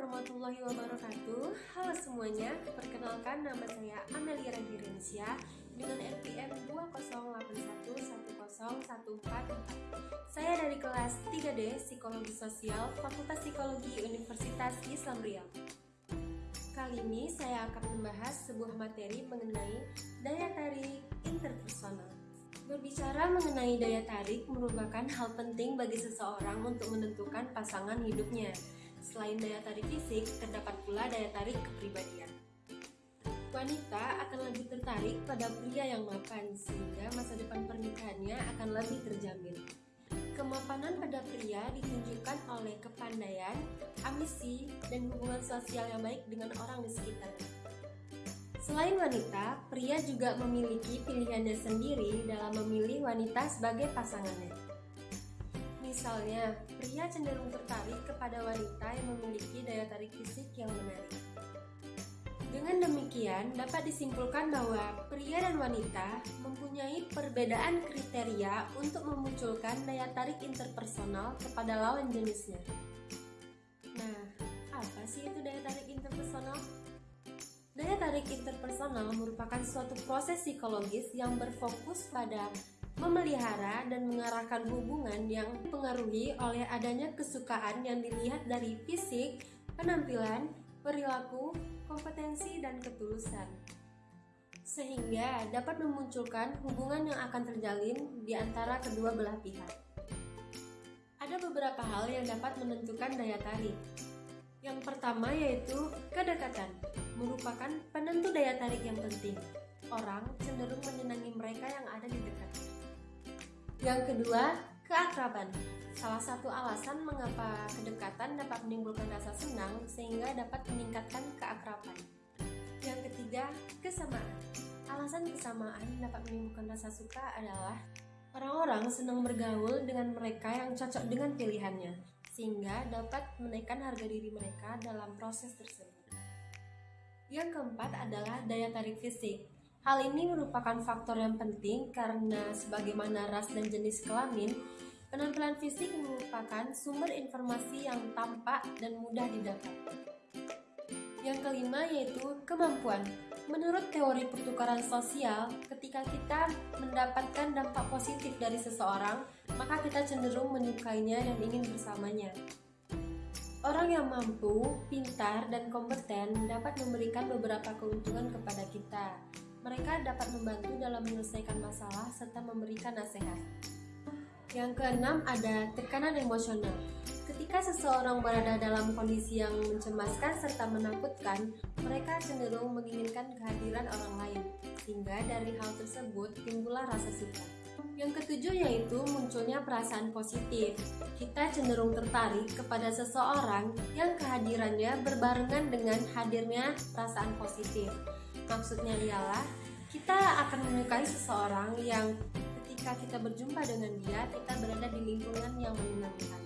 warahmatullahi wabarakatuh. Halo semuanya, perkenalkan nama saya Amelia Ragirensia dengan NPM 2081101444 Saya dari kelas 3D Psikologi Sosial Fakultas Psikologi Universitas Islam Riau. Kali ini saya akan membahas sebuah materi mengenai daya tarik interpersonal. Berbicara mengenai daya tarik merupakan hal penting bagi seseorang untuk menentukan pasangan hidupnya Selain daya tarik fisik, terdapat pula daya tarik kepribadian. Wanita akan lebih tertarik pada pria yang mapan, sehingga masa depan pernikahannya akan lebih terjamin. Kemapanan pada pria ditunjukkan oleh kepandaian, ambisi, dan hubungan sosial yang baik dengan orang di sekitarnya. Selain wanita, pria juga memiliki pilihannya sendiri dalam memilih wanita sebagai pasangannya. Misalnya, pria cenderung tertarik kepada wanita yang memiliki daya tarik fisik yang menarik. Dengan demikian, dapat disimpulkan bahwa pria dan wanita mempunyai perbedaan kriteria untuk memunculkan daya tarik interpersonal kepada lawan jenisnya. Nah, apa sih itu daya tarik interpersonal? Daya tarik interpersonal merupakan suatu proses psikologis yang berfokus pada memelihara dan mengarahkan hubungan yang dipengaruhi oleh adanya kesukaan yang dilihat dari fisik, penampilan, perilaku, kompetensi, dan ketulusan. Sehingga dapat memunculkan hubungan yang akan terjalin di antara kedua belah pihak. Ada beberapa hal yang dapat menentukan daya tarik. Yang pertama yaitu kedekatan, merupakan penentu daya tarik yang penting. Orang cenderung menyenangi mereka yang ada di dekatnya. Yang kedua, keakraban. Salah satu alasan mengapa kedekatan dapat menimbulkan rasa senang sehingga dapat meningkatkan keakraban. Yang ketiga, kesamaan. Alasan kesamaan dapat menimbulkan rasa suka adalah orang-orang senang bergaul dengan mereka yang cocok dengan pilihannya, sehingga dapat menaikkan harga diri mereka dalam proses tersebut. Yang keempat adalah daya tarik fisik. Hal ini merupakan faktor yang penting karena sebagaimana ras dan jenis kelamin, penampilan fisik merupakan sumber informasi yang tampak dan mudah didapat. Yang kelima yaitu kemampuan. Menurut teori pertukaran sosial, ketika kita mendapatkan dampak positif dari seseorang, maka kita cenderung menyukainya dan ingin bersamanya. Orang yang mampu, pintar, dan kompeten dapat memberikan beberapa keuntungan kepada kita, mereka dapat membantu dalam menyelesaikan masalah serta memberikan nasihat. Yang keenam ada tekanan emosional. Ketika seseorang berada dalam kondisi yang mencemaskan serta menakutkan, mereka cenderung menginginkan kehadiran orang lain, sehingga dari hal tersebut timbullah rasa suka. Yang ketujuh yaitu munculnya perasaan positif. Kita cenderung tertarik kepada seseorang yang kehadirannya berbarengan dengan hadirnya perasaan positif. Maksudnya ialah kita akan menyukai seseorang yang ketika kita berjumpa dengan dia, kita berada di lingkungan yang menyenangkan.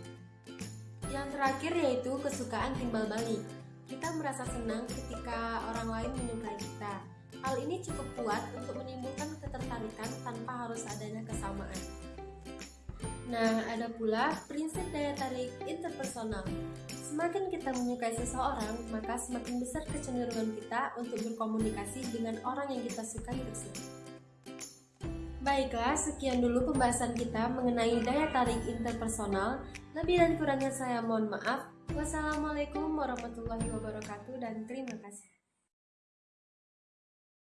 Yang terakhir yaitu kesukaan timbal balik. Kita merasa senang ketika orang lain menyukai kita. Hal ini cukup kuat untuk menimbulkan ketertarikan tanpa harus adanya kesamaan. Nah, ada pula prinsip daya tarik interpersonal. Semakin kita menyukai seseorang, maka semakin besar kecenderungan kita untuk berkomunikasi dengan orang yang kita sukai tersebut. Baiklah, sekian dulu pembahasan kita mengenai daya tarik interpersonal. Lebih dan kurangnya saya mohon maaf. Wassalamualaikum warahmatullahi wabarakatuh dan terima kasih.